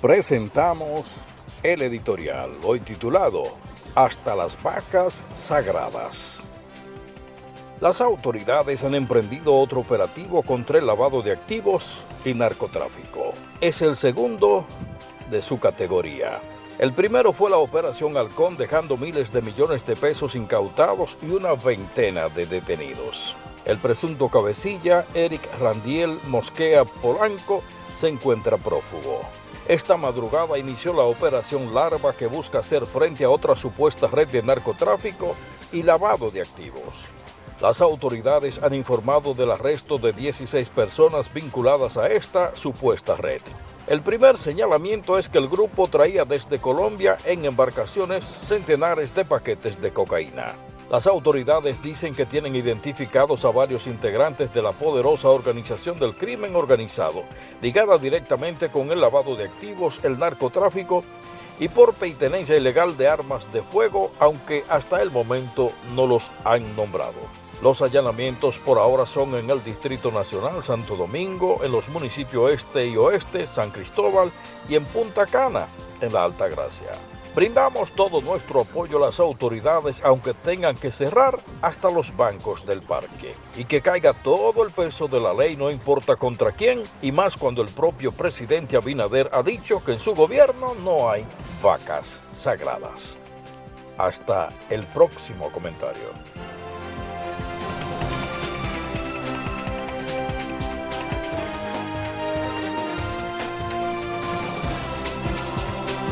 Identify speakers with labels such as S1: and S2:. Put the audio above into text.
S1: presentamos el editorial, hoy titulado Hasta las vacas sagradas. Las autoridades han emprendido otro operativo contra el lavado de activos y narcotráfico. Es el segundo de su categoría. El primero fue la Operación Halcón dejando miles de millones de pesos incautados y una veintena de detenidos. El presunto cabecilla, Eric Randiel Mosquea Polanco, se encuentra prófugo. Esta madrugada inició la operación Larva que busca hacer frente a otra supuesta red de narcotráfico y lavado de activos. Las autoridades han informado del arresto de 16 personas vinculadas a esta supuesta red. El primer señalamiento es que el grupo traía desde Colombia en embarcaciones centenares de paquetes de cocaína. Las autoridades dicen que tienen identificados a varios integrantes de la poderosa organización del crimen organizado, ligada directamente con el lavado de activos, el narcotráfico y por pertenencia ilegal de armas de fuego, aunque hasta el momento no los han nombrado. Los allanamientos por ahora son en el Distrito Nacional, Santo Domingo, en los municipios este y oeste, San Cristóbal y en Punta Cana, en la Alta Gracia. Brindamos todo nuestro apoyo a las autoridades aunque tengan que cerrar hasta los bancos del parque. Y que caiga todo el peso de la ley no importa contra quién y más cuando el propio presidente Abinader ha dicho que en su gobierno no hay vacas sagradas. Hasta el próximo comentario.